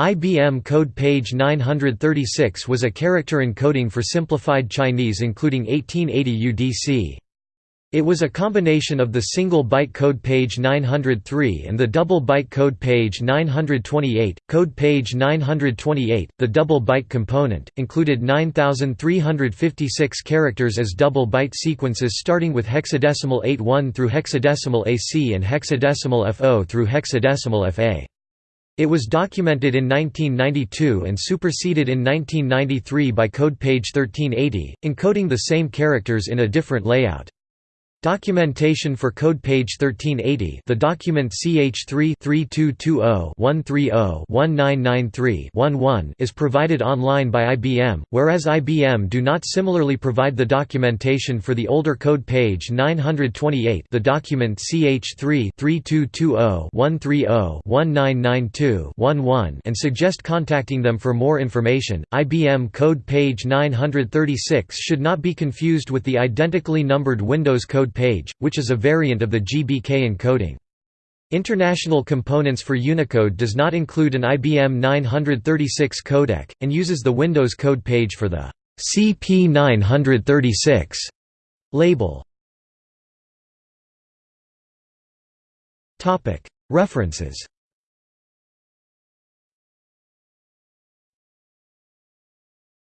IBM code page 936 was a character encoding for simplified Chinese including 1880 UDC. It was a combination of the single byte code page 903 and the double byte code page 928. Code page 928, the double byte component, included 9356 characters as double byte sequences starting with hexadecimal 81 through hexadecimal AC and hexadecimal FO through hexadecimal FA. It was documented in 1992 and superseded in 1993 by code page 1380, encoding the same characters in a different layout. Documentation for code page 1380 the document CH3-3220-130-1993-11 is provided online by IBM, whereas IBM do not similarly provide the documentation for the older code page 928 the document CH3-3220-130-1992-11 and suggest contacting them for more information. IBM code page 936 should not be confused with the identically numbered Windows code page, which is a variant of the GBK encoding. International Components for Unicode does not include an IBM 936 codec, and uses the Windows code page for the CP936 label. References